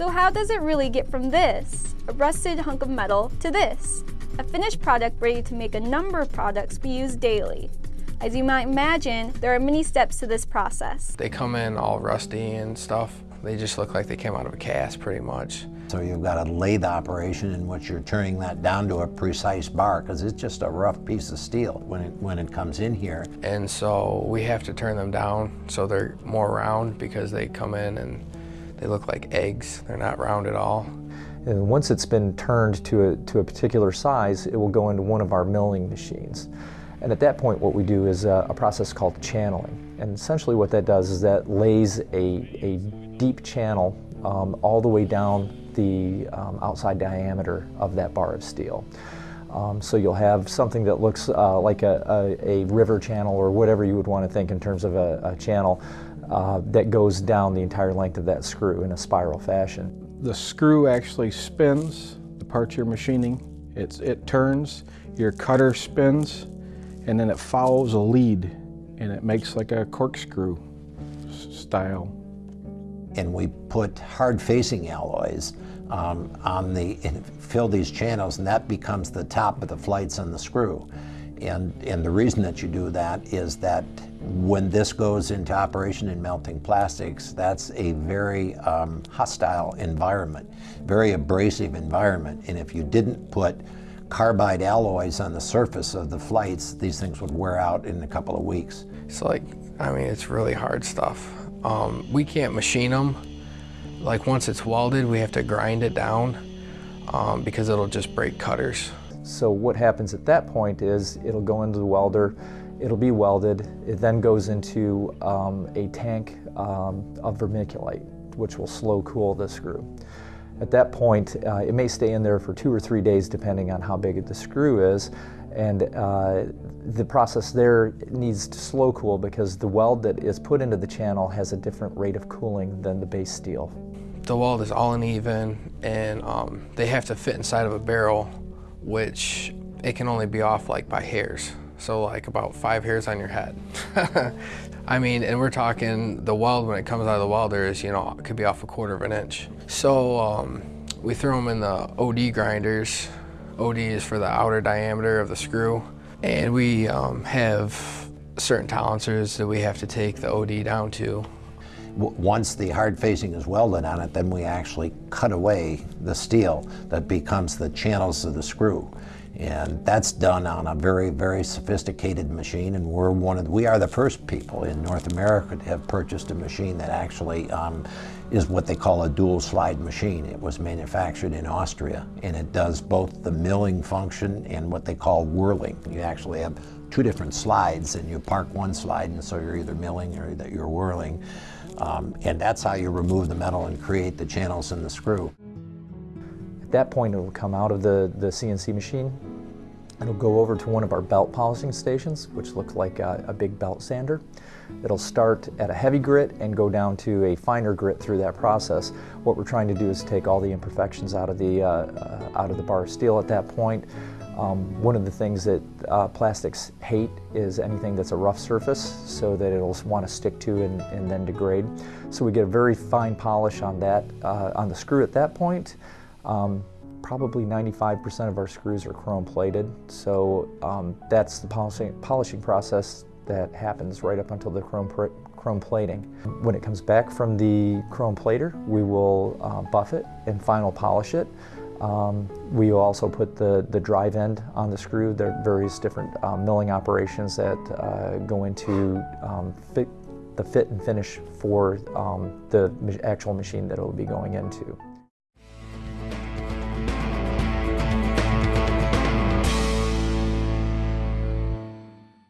So how does it really get from this, a rusted hunk of metal, to this, a finished product ready to make a number of products we use daily? As you might imagine, there are many steps to this process. They come in all rusty and stuff. They just look like they came out of a cast pretty much. So you've got a lathe operation in which you're turning that down to a precise bar because it's just a rough piece of steel when it, when it comes in here. And so we have to turn them down so they're more round because they come in and they look like eggs. They're not round at all. And once it's been turned to a, to a particular size, it will go into one of our milling machines. And at that point, what we do is a, a process called channeling. And essentially what that does is that lays a, a deep channel um, all the way down the um, outside diameter of that bar of steel. Um, so you'll have something that looks uh, like a, a, a, river channel or whatever you would want to think in terms of a, a channel uh, that goes down the entire length of that screw in a spiral fashion. The screw actually spins the parts you're machining. It's, it turns, your cutter spins, and then it follows a lead and it makes like a corkscrew style. And we put hard facing alloys um, on the, fill these channels and that becomes the top of the flights on the screw. And, and the reason that you do that is that when this goes into operation in melting plastics, that's a very um, hostile environment, very abrasive environment. And if you didn't put carbide alloys on the surface of the flights, these things would wear out in a couple of weeks. It's like, I mean, it's really hard stuff. Um, we can't machine them. Like once it's welded, we have to grind it down um, because it'll just break cutters. So what happens at that point is it'll go into the welder, it'll be welded, it then goes into um, a tank um, of vermiculite, which will slow cool the screw. At that point, uh, it may stay in there for two or three days depending on how big the screw is. And uh, the process there needs to slow cool because the weld that is put into the channel has a different rate of cooling than the base steel. The weld is all uneven and um, they have to fit inside of a barrel which it can only be off like by hairs. So like about five hairs on your head. I mean, and we're talking the weld when it comes out of the welder is, you know, it could be off a quarter of an inch. So um, we throw them in the OD grinders. OD is for the outer diameter of the screw. And we um, have certain tolerances that we have to take the OD down to. Once the hard facing is welded on it, then we actually cut away the steel that becomes the channels of the screw. And that's done on a very, very sophisticated machine. And we're one of, the, we are the first people in North America to have purchased a machine that actually um, is what they call a dual slide machine. It was manufactured in Austria and it does both the milling function and what they call whirling. You actually have two different slides and you park one slide and so you're either milling or that you're whirling. Um, and that's how you remove the metal and create the channels in the screw. At that point, it'll come out of the, the CNC machine. It'll go over to one of our belt polishing stations, which look like a, a big belt sander. It'll start at a heavy grit and go down to a finer grit through that process. What we're trying to do is take all the imperfections out of the, uh, uh, out of the bar of steel at that point. Um, one of the things that uh, plastics hate is anything that's a rough surface so that it'll want to stick to and, and, then degrade. So we get a very fine polish on that, uh, on the screw at that point. Um, probably 95% of our screws are chrome plated, so um, that's the polishing, polishing process that happens right up until the chrome, chrome plating. When it comes back from the chrome plater, we will uh, buff it and final polish it. Um, we also put the, the drive end on the screw. There are various different um, milling operations that uh, go into um, fit, the fit and finish for um, the actual machine that it will be going into.